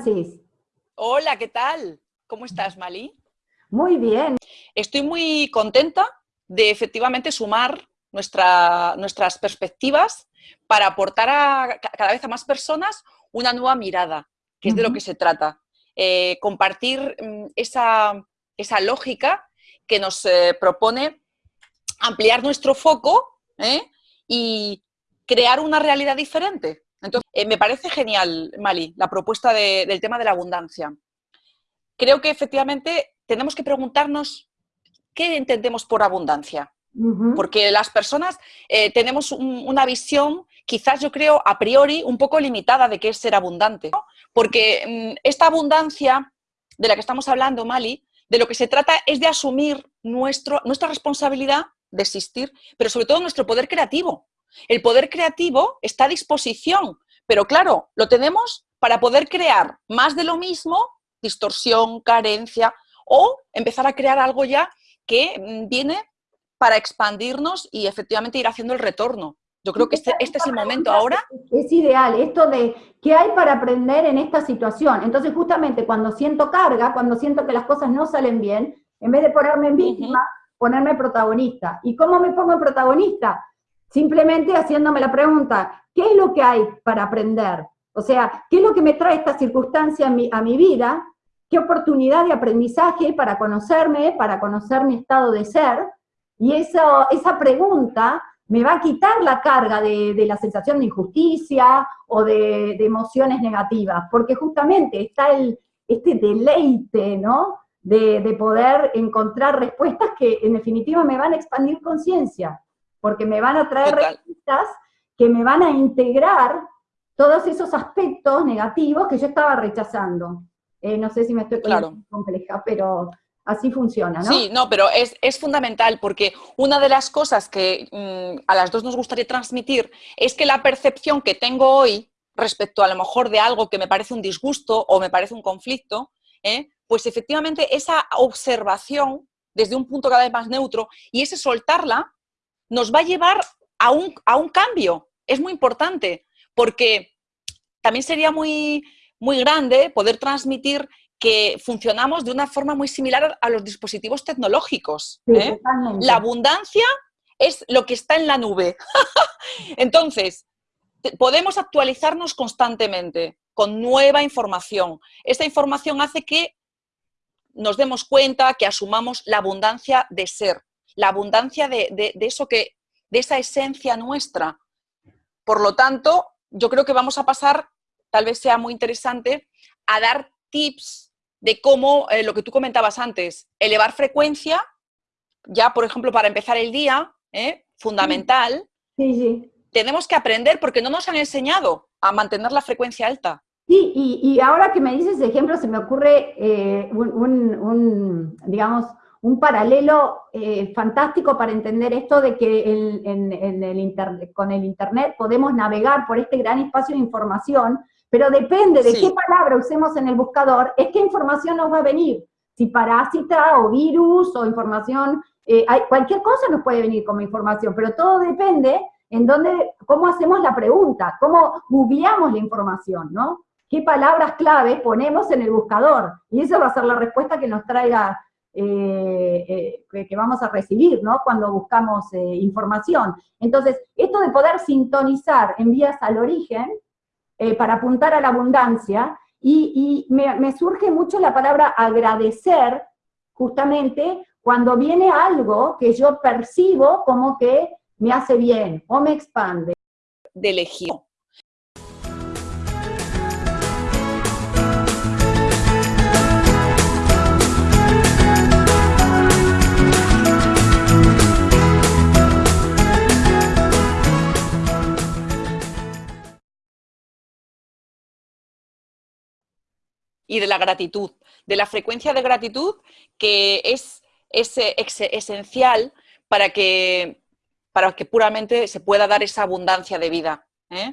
Francis? Hola, ¿qué tal? ¿Cómo estás, Mali? Muy bien. Estoy muy contenta de efectivamente sumar nuestras perspectivas para aportar a, cada vez a más personas una nueva mirada, que es de lo que se trata. Eh, compartir mm, esa, lógica que nos eh, propone ampliar nuestro foco ¿eh? y crear una realidad diferente. Entonces, me parece genial, Mali, la propuesta del tema de la abundancia. Creo que efectivamente tenemos que preguntarnos qué entendemos por abundancia. Porque las personas eh, tenemos una visión, quizás yo creo, a priori, un poco limitada de qué es ser abundante. Porque mm, esta abundancia de la que estamos hablando, Mali, de lo que se trata es de asumir nuestro, nuestra responsabilidad de existir, pero sobre todo nuestro poder creativo. El poder creativo está a disposición, pero claro, lo tenemos para poder crear más de lo mismo, distorsión, carencia, o empezar a crear algo ya que mm, viene para expandirnos y efectivamente ir haciendo el retorno. Yo creo que este, este, es el momento ahora. Es ideal, esto de qué hay para aprender en esta situación. Entonces, justamente cuando siento carga, cuando siento que las cosas no salen bien, en vez de ponerme en víctima, ponerme protagonista. ¿Y cómo me pongo en protagonista? Simplemente haciéndome la pregunta, ¿qué es lo que hay para aprender? O sea, ¿qué es lo que me trae esta circunstancia a mi, a mi vida? ¿Qué oportunidad de aprendizaje para conocerme, para conocer mi estado de ser? Y eso, esa pregunta me va a quitar la carga de, la sensación de injusticia o de, emociones negativas, porque justamente está el, este deleite, ¿no? De, de, poder encontrar respuestas que en definitiva me van a expandir conciencia porque me van a traer respuestas que me van a integrar todos esos aspectos negativos que yo estaba rechazando. Eh, no sé si me estoy claro. compleja, pero así funciona, ¿no? Sí, no, pero es, fundamental porque una de las cosas que mm, a las dos nos gustaría transmitir es que la percepción que tengo hoy respecto a lo mejor de algo que me parece un disgusto o me parece un conflicto, ¿eh? pues efectivamente esa observación desde un punto cada vez más neutro y ese soltarla nos va a llevar a un, a un cambio. Es muy importante, porque también sería muy, muy grande poder transmitir que funcionamos de una forma muy similar a los dispositivos tecnológicos. ¿eh? la abundancia es lo que está en la nube. Entonces, podemos actualizarnos constantemente con nueva información. Esta información hace que nos demos cuenta, que asumamos la abundancia de ser la abundancia de, eso que, de esa esencia nuestra. Por lo tanto, yo creo que vamos a pasar, tal vez sea muy interesante, a dar tips de cómo, eh, lo que tú comentabas antes, elevar frecuencia, ya por ejemplo para empezar el día, ¿eh? fundamental. Sí, sí. Tenemos que aprender porque no nos han enseñado a mantener la frecuencia alta. Sí, y, ahora que me dices ejemplo, se me ocurre eh, un, digamos, un paralelo eh, fantástico para entender esto de que en, el con el Internet podemos navegar por este gran espacio de información, pero depende de qué palabra usemos en el buscador, es qué información nos va a venir. Si parásita o virus o información, eh, hay, cualquier cosa nos puede venir como información, pero todo depende en dónde, cómo hacemos la pregunta, cómo googleamos la información, ¿no? ¿Qué palabras clave ponemos en el buscador? Y esa va a ser la respuesta que nos traiga eh, eh, que vamos a recibir, ¿no? Cuando buscamos eh, información. Entonces, esto de poder sintonizar en vías al origen, para apuntar a la abundancia, y, me, surge mucho la palabra agradecer, justamente, cuando viene algo que yo percibo como que me hace bien, o me expande. De elegir y de la gratitud, de la frecuencia de gratitud que es, esencial para que, para que puramente se pueda dar esa abundancia de vida. ¿eh?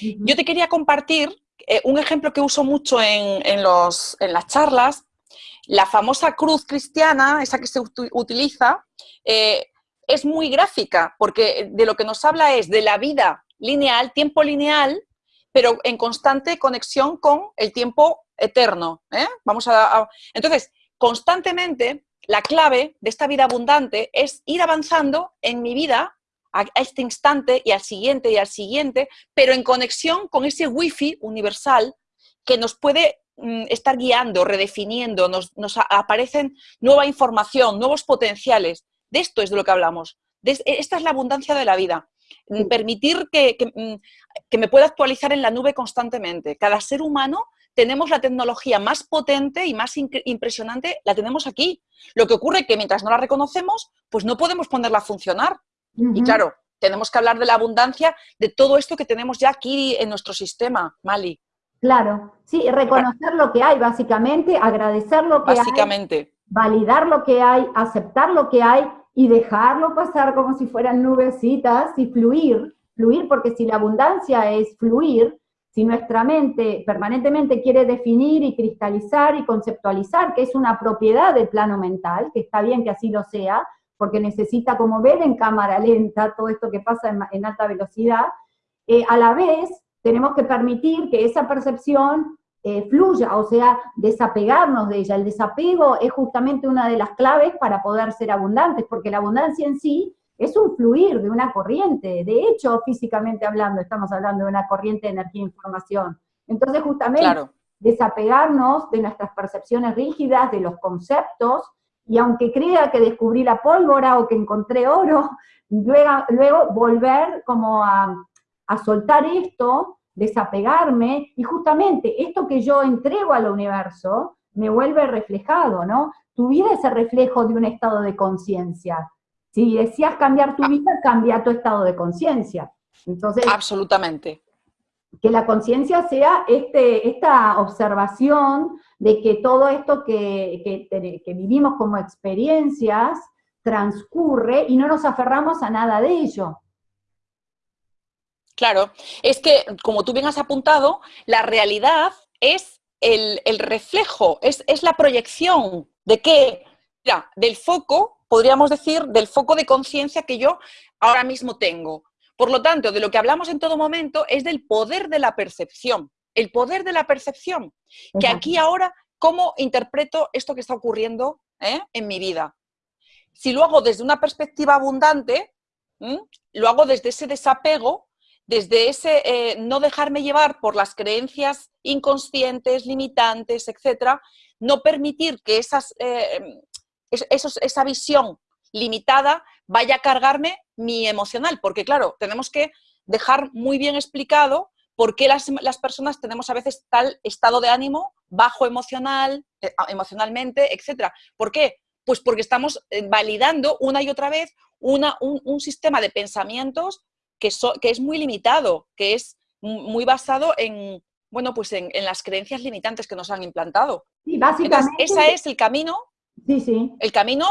Yo te quería compartir eh, un ejemplo que uso mucho en, los, en, las charlas, la famosa cruz cristiana, esa que se utiliza, eh, es muy gráfica, porque de lo que nos habla es de la vida lineal, tiempo lineal, pero en constante conexión con el tiempo eterno. ¿eh? Vamos a, Entonces, constantemente, la clave de esta vida abundante es ir avanzando en mi vida a este instante y al siguiente y al siguiente, pero en conexión con ese wifi universal que nos puede mm, estar guiando, redefiniendo, nos, aparecen nueva información, nuevos potenciales. De esto es de lo que hablamos. esta es la abundancia de la vida. Mm, permitir mm, que, me pueda actualizar en la nube constantemente. Cada ser humano tenemos la tecnología más potente y más impresionante, la tenemos aquí. Lo que ocurre es que mientras no la reconocemos, pues no podemos ponerla a funcionar. Y claro, tenemos que hablar de la abundancia, de todo esto que tenemos ya aquí en nuestro sistema, Mali. Claro, sí, reconocer lo que hay, básicamente, agradecer lo que básicamente. validar lo que hay, aceptar lo que hay y dejarlo pasar como si fueran nubecitas y fluir, fluir, porque si la abundancia es fluir, si nuestra mente permanentemente quiere definir y cristalizar y conceptualizar, que es una propiedad del plano mental, que está bien que así lo sea, porque necesita como ver en cámara lenta todo esto que pasa en, alta velocidad, eh, a la vez tenemos que permitir que esa percepción eh, fluya, o sea, desapegarnos de ella. El desapego es justamente una de las claves para poder ser abundantes, porque la abundancia en sí es un fluir de una corriente. De hecho, físicamente hablando, estamos hablando de una corriente de energía e información. Entonces, justamente, desapegarnos de nuestras percepciones rígidas, de los conceptos, y aunque crea que descubrí la pólvora o que encontré oro, luego, luego volver como a, a soltar esto desapegarme, y justamente esto que yo entrego al universo me vuelve reflejado, ¿no? Tu vida es el reflejo de un estado de conciencia. Si decías cambiar tu vida, cambia tu estado de conciencia. Entonces, absolutamente. Que la conciencia sea este, esta observación de que todo esto que, que vivimos como experiencias transcurre y no nos aferramos a nada de ello. Claro, es que, como tú bien has apuntado, la realidad es el, reflejo, es, la proyección de qué, mira, del foco, podríamos decir, del foco de conciencia que yo ahora mismo tengo. Por lo tanto, de lo que hablamos en todo momento es del poder de la percepción, el poder de la percepción, que aquí ahora, ¿cómo interpreto esto que está ocurriendo eh, en mi vida? Si lo hago desde una perspectiva abundante, lo hago desde ese desapego desde ese eh, no dejarme llevar por las creencias inconscientes, limitantes, etcétera, no permitir que esas, eh, esa visión limitada vaya a cargarme mi emocional, porque claro, tenemos que dejar muy bien explicado por qué las, personas tenemos a veces tal estado de ánimo bajo emocional, eh, emocionalmente, etcétera. ¿Por qué? Pues porque estamos validando una y otra vez una, un sistema de pensamientos que, es muy limitado, que es muy basado en, bueno, pues en, las creencias limitantes que nos han implantado. Sí, básicamente. ese es el camino, sí, sí. el camino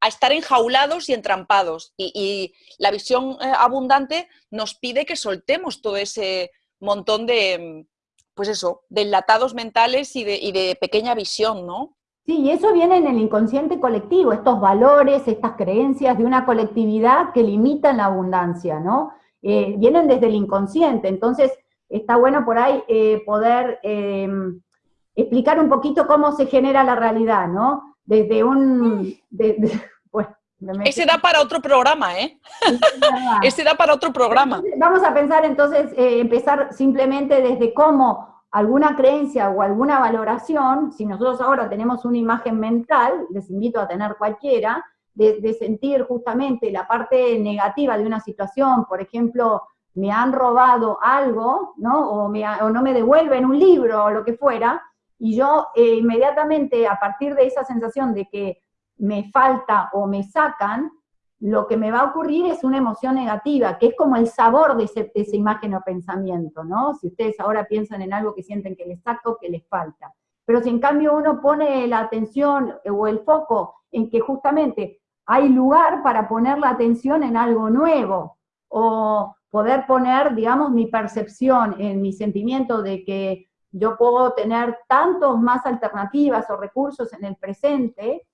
a estar enjaulados y entrampados. Y, la visión eh, abundante nos pide que soltemos todo ese montón de, pues eso, de enlatados mentales y de, y de pequeña visión, ¿no? Sí, y eso viene en el inconsciente colectivo, estos valores, estas creencias de una colectividad que limitan la abundancia, ¿no? Eh, vienen desde el inconsciente, entonces está bueno por ahí eh, poder em, explicar un poquito cómo se genera la realidad, ¿no? Desde un... Ese da para otro programa, ¿eh? Ese da para otro programa. Vamos a pensar entonces, eh, empezar simplemente desde cómo alguna creencia o alguna valoración, si nosotros ahora tenemos una imagen mental, les invito a tener cualquiera, de, sentir justamente la parte negativa de una situación, por ejemplo, me han robado algo, ¿no? O, no me devuelven un libro o lo que fuera, y yo eh, inmediatamente a partir de esa sensación de que me falta o me sacan, lo que me va a ocurrir es una emoción negativa, que es como el sabor de, esa imagen o pensamiento, ¿no? Si ustedes ahora piensan en algo que sienten que les saca o que les falta. Pero si en cambio uno pone la atención o el foco en que justamente hay lugar para poner la atención en algo nuevo, o poder poner, digamos, mi percepción en mi sentimiento de que yo puedo tener tantos más alternativas o recursos en el presente,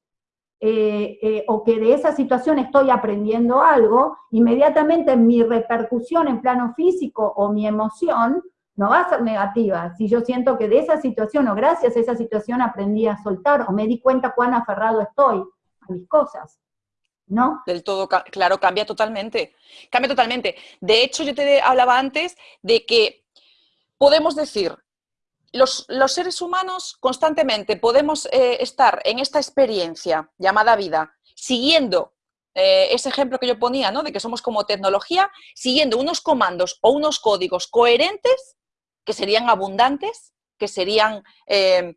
eh, eh, o que de esa situación estoy aprendiendo algo, inmediatamente mi repercusión en plano físico o mi emoción no va a ser negativa. Si yo siento que de esa situación o gracias a esa situación aprendí a soltar o me di cuenta cuán aferrado estoy a mis cosas. ¿No? Del todo, claro, cambia totalmente. Cambia totalmente. De hecho, yo te hablaba antes de que podemos decir, los, seres humanos constantemente podemos eh, estar en esta experiencia llamada vida, siguiendo eh, ese ejemplo que yo ponía, ¿no? De que somos como tecnología, siguiendo unos comandos o unos códigos coherentes que serían abundantes, que serían eh,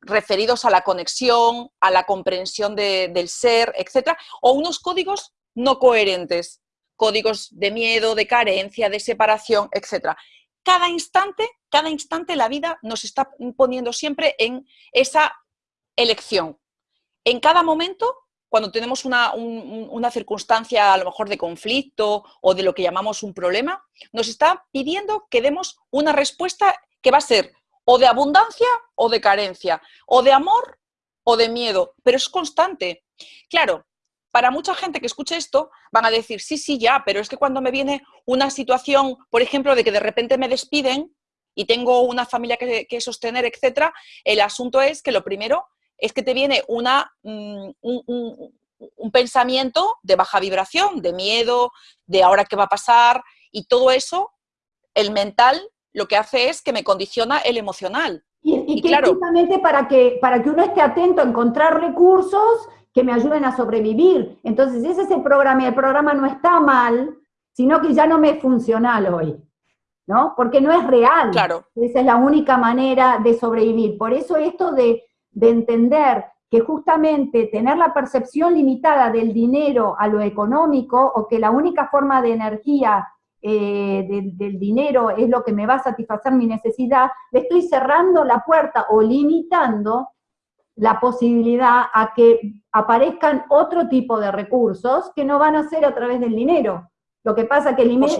referidos a la conexión, a la comprensión del ser, etc. O unos códigos no coherentes, códigos de miedo, de carencia, de separación, etc. Cada instante, cada instante la vida nos está poniendo siempre en esa elección. En cada momento cuando tenemos una, una, circunstancia a lo mejor de conflicto o de lo que llamamos un problema, nos está pidiendo que demos una respuesta que va a ser o de abundancia o de carencia, o de amor o de miedo, pero es constante. Claro, para mucha gente que escuche esto van a decir, sí, sí, ya, pero es que cuando me viene una situación, por ejemplo, de que de repente me despiden y tengo una familia que, que sostener, etcétera, el asunto es que lo primero es que te viene una, mm, un, pensamiento de baja vibración, de miedo, de ahora qué va a pasar, y todo eso, el mental lo que hace es que me condiciona el emocional. Y, claro, justamente para que, para que uno esté atento a encontrar recursos que me ayuden a sobrevivir. Entonces, ese es el programa, y el programa no está mal, sino que ya no me es funcional hoy, ¿no? Porque no es real. Claro. Esa es la única manera de sobrevivir. Por eso esto de de entender que justamente tener la percepción limitada del dinero a lo económico o que la única forma de energía eh, del, dinero es lo que me va a satisfacer mi necesidad, le estoy cerrando la puerta o limitando la posibilidad a que aparezcan otro tipo de recursos que no van a ser a través del dinero. Lo que pasa que el dinero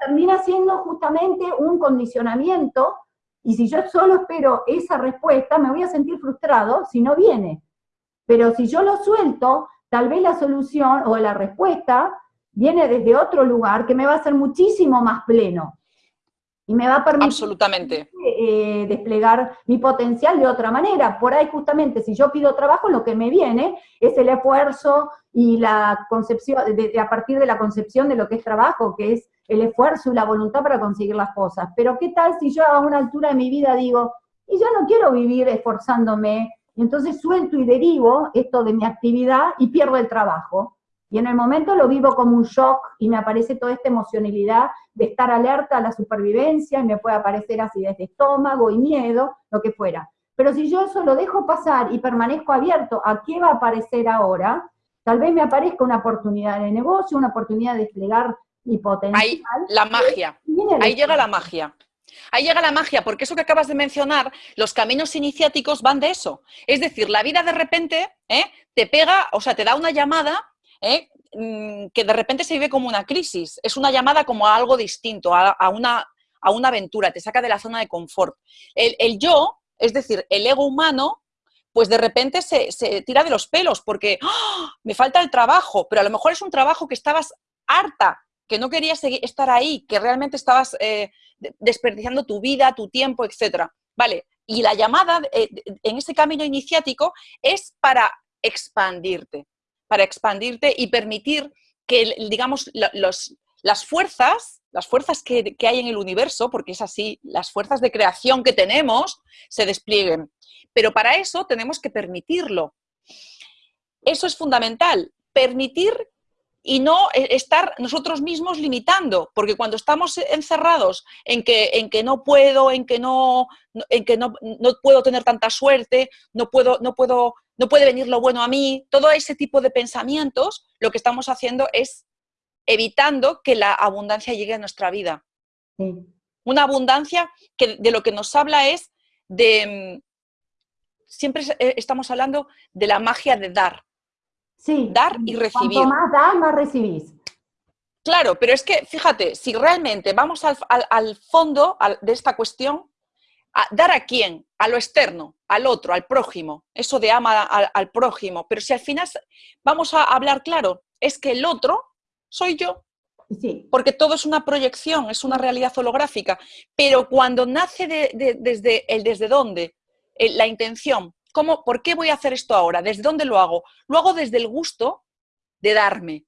termina siendo justamente un condicionamiento y si yo solo espero esa respuesta, me voy a sentir frustrado si no viene. Pero si yo lo suelto, tal vez la solución o la respuesta viene desde otro lugar que me va a hacer muchísimo más pleno. Y me va a permitir Absolutamente. Eh, desplegar mi potencial de otra manera. Por ahí justamente, si yo pido trabajo, lo que me viene es el esfuerzo y la concepción, a partir de la concepción de lo que es trabajo, que es el esfuerzo y la voluntad para conseguir las cosas. Pero ¿qué tal si yo a una altura de mi vida digo, y yo no quiero vivir esforzándome, y entonces suelto y derivo esto de mi actividad y pierdo el trabajo? Y en el momento lo vivo como un shock y me aparece toda esta emocionalidad de estar alerta a la supervivencia y me puede aparecer acidez de estómago y miedo, lo que fuera. Pero si yo eso lo dejo pasar y permanezco abierto a qué va a aparecer ahora, tal vez me aparezca una oportunidad de negocio, una oportunidad de desplegar mi potencial. Ahí, la magia. Ahí llega la magia. Ahí llega la magia, porque eso que acabas de mencionar, los caminos iniciáticos van de eso. Es decir, la vida de repente ¿eh? te pega, o sea, te da una llamada ¿eh? mm, que de repente se vive como una crisis. Es una llamada como a algo distinto, a, una, a una, aventura, te saca de la zona de confort. El, yo, es decir, el ego humano, pues de repente se, tira de los pelos porque ¡ah! me falta el trabajo, pero a lo mejor es un trabajo que estabas harta que no querías seguir, estar ahí, que realmente estabas eh, desperdiciando tu vida, tu tiempo, etc. Vale, y la llamada eh, en ese camino iniciático es para expandirte, para expandirte y permitir que, digamos, las fuerzas, las fuerzas que, que hay en el universo, porque es así, las fuerzas de creación que tenemos, se desplieguen. Pero para eso tenemos que permitirlo. Eso es fundamental, permitir y no estar nosotros mismos limitando, porque cuando estamos encerrados en que, en que no puedo, en que, no, en que no, puedo tener tanta suerte, no, puedo, no, puedo, no puede venir lo bueno a mí, todo ese tipo de pensamientos, lo que estamos haciendo es evitando que la abundancia llegue a nuestra vida. Una abundancia que de lo que nos habla es de, mm, siempre eh, estamos hablando de la magia de dar, Sí. Dar y recibir. Cuanto más das, más recibís. Claro, pero es que, fíjate, si realmente vamos al, fondo de esta cuestión, ¿dar a quién? A lo externo, al otro, al prójimo. Eso de ama al, prójimo. Pero si al final vamos a hablar claro, es que el otro soy yo. Sí. Porque todo es una proyección, es una realidad holográfica. Pero cuando nace desde el desde dónde, eh, la intención, ¿cómo, ¿por qué voy a hacer esto ahora? ¿Desde dónde lo hago? Lo hago desde el gusto de darme.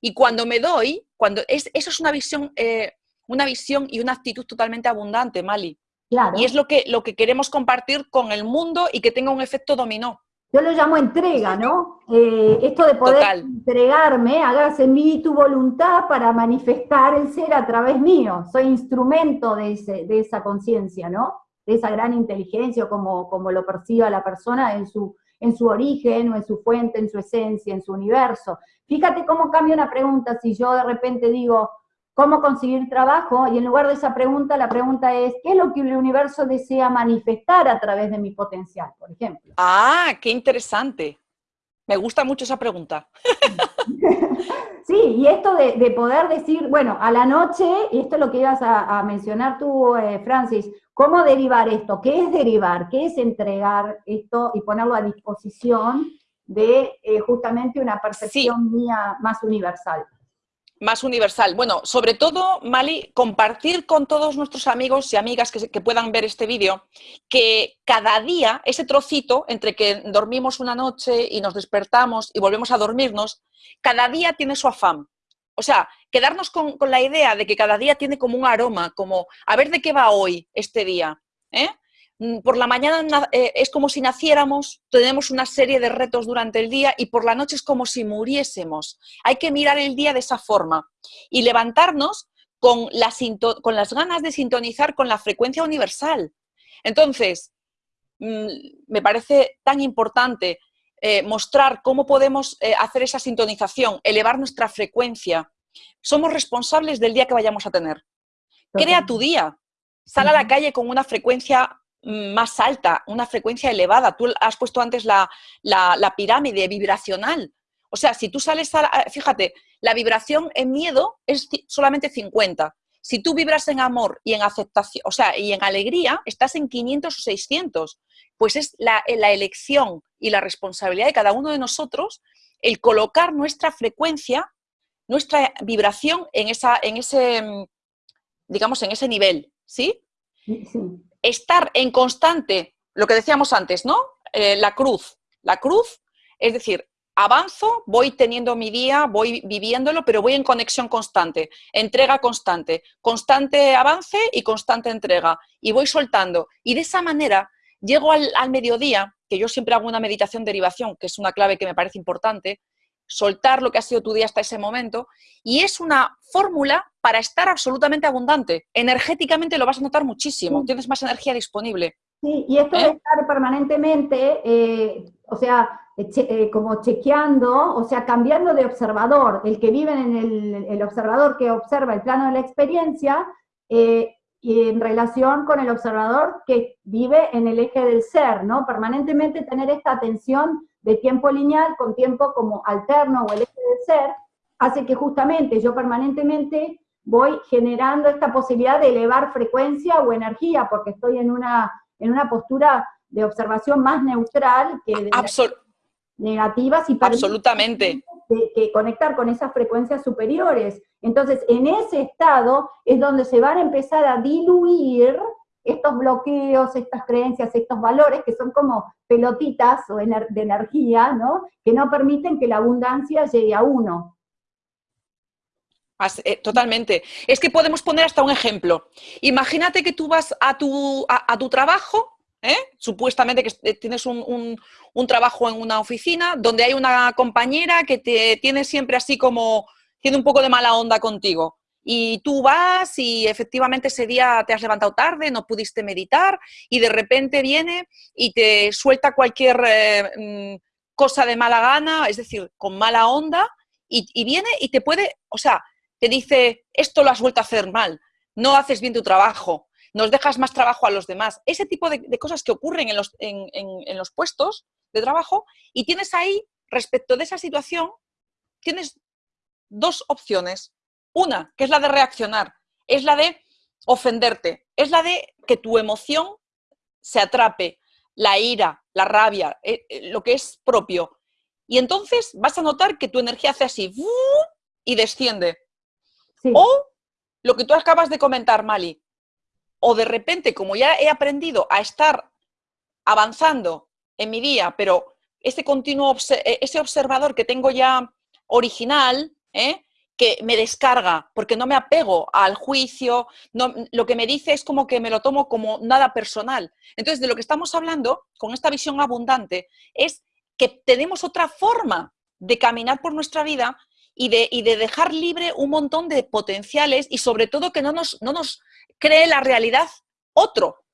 Y cuando me doy, cuando es, eso es una visión, eh, una visión y una actitud totalmente abundante, Mali. Claro. Y es lo que, lo que queremos compartir con el mundo y que tenga un efecto dominó. Yo lo llamo entrega, ¿no? Eh, esto de poder entregarme, hagas en mí tu voluntad para manifestar el ser a través mío. Soy instrumento de, de esa conciencia, ¿no? De esa gran inteligencia, como, como lo perciba la persona en su, en su origen, o en su fuente, en su esencia, en su universo. Fíjate cómo cambia una pregunta si yo de repente digo, ¿cómo conseguir trabajo? Y en lugar de esa pregunta, la pregunta es, ¿qué es lo que el universo desea manifestar a través de mi potencial, por ejemplo? Ah, qué interesante. Me gusta mucho esa pregunta. Sí, y esto de, poder decir, bueno, a la noche, y esto es lo que ibas a, mencionar tú, eh, Francis, ¿cómo derivar esto? ¿Qué es derivar? ¿Qué es entregar esto y ponerlo a disposición de eh, justamente una percepción mía más universal? Más universal. Bueno, sobre todo, Mali, compartir con todos nuestros amigos y amigas que, que, puedan ver este vídeo, que cada día, ese trocito entre que dormimos una noche y nos despertamos y volvemos a dormirnos, cada día tiene su afán. O sea, quedarnos con, con la idea de que cada día tiene como un aroma, como a ver de qué va hoy este día. ¿eh? Mm, por la mañana eh, es como si naciéramos, tenemos una serie de retos durante el día y por la noche es como si muriésemos. Hay que mirar el día de esa forma y levantarnos con, con las ganas de sintonizar con la frecuencia universal. Entonces, mm, me parece tan importante eh, mostrar cómo podemos eh, hacer esa sintonización, elevar nuestra frecuencia. Somos responsables del día que vayamos a tener. Crea tu día. Sal a la calle con una frecuencia más alta, una frecuencia elevada. Tú has puesto antes la, pirámide vibracional. O sea, si tú sales a, fíjate, la vibración en miedo es solamente 50. Si tú vibras en amor y en aceptación, o sea, y en alegría, estás en 500 o 600. Pues es la, la elección y la responsabilidad de cada uno de nosotros el colocar nuestra frecuencia, nuestra vibración en, esa, en ese, mm, digamos, en ese nivel, ¿sí? sí estar en constante, lo que decíamos antes, ¿no? Eh, la cruz. La cruz, es decir, avanzo, voy teniendo mi día, voy viviéndolo, pero voy en conexión constante, entrega constante, constante avance y constante entrega. Y voy soltando. Y de esa manera llego al, al mediodía, que yo siempre hago una meditación derivación, que es una clave que me parece importante, soltar lo que ha sido tu día hasta ese momento, y es una fórmula para estar absolutamente abundante. Energéticamente lo vas a notar muchísimo, tienes más energía disponible. Sí, y esto de ¿Eh? estar permanentemente, eh, o sea, eh, como chequeando, o sea, cambiando de observador, el que vive en el, el observador que observa el plano de la experiencia, y en relación con el observador que vive en el eje del ser, ¿no? Permanentemente tener esta atención de tiempo lineal con tiempo como alterno o el eje del ser, hace que justamente yo permanentemente voy generando esta posibilidad de elevar frecuencia o energía, porque estoy en una, en una postura de observación más neutral que de negativas y absolutamente que conectar con esas frecuencias superiores. Entonces, en ese estado es donde se van a empezar a diluir estos bloqueos, estas creencias, estos valores que son como pelotitas o de energía, ¿no? Que no permiten que la abundancia llegue a uno. Eh, totalmente. Es que podemos poner hasta un ejemplo. Imagínate que tú vas a tu, a, tu trabajo, ¿eh? supuestamente que tienes un, un, trabajo en una oficina, donde hay una compañera que te tiene siempre así como, tiene un poco de mala onda contigo y tú vas y efectivamente ese día te has levantado tarde, no pudiste meditar y de repente viene y te suelta cualquier eh, mm, cosa de mala gana, es decir, con mala onda y, viene y te puede, o sea, te dice, esto lo has vuelto a hacer mal, no haces bien tu trabajo, nos dejas más trabajo a los demás. Ese tipo de, cosas que ocurren en los, en los puestos de trabajo y tienes ahí, respecto de esa situación, tienes dos opciones una, que es la de reaccionar, es la de ofenderte, es la de que tu emoción se atrape, la ira, la rabia, eh, eh, lo que es propio. Y entonces vas a notar que tu energía hace así y desciende. O lo que tú acabas de comentar, Mali, o de repente, como ya he aprendido a estar avanzando en mi día, pero ese continuo, e, ese observador que tengo ya original, ¿eh? Que me descarga, porque no me apego al juicio, no, lo que me dice es como que me lo tomo como nada personal. Entonces, de lo que estamos hablando con esta visión abundante es que tenemos otra forma de caminar por nuestra vida y de, y de dejar libre un montón de potenciales y sobre todo que no nos, no nos cree la realidad otro.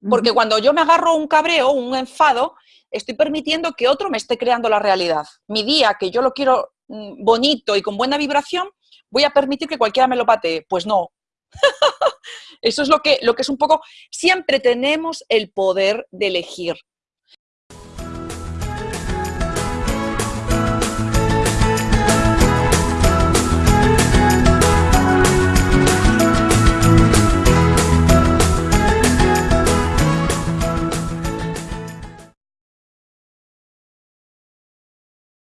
Porque cuando yo me agarro un cabreo, un enfado, estoy permitiendo que otro me esté creando la realidad. Mi día, que yo lo quiero bonito y con buena vibración, voy a permitir que cualquiera me lo patee. Pues no. Eso es lo que, lo que es un poco, siempre tenemos el poder de elegir.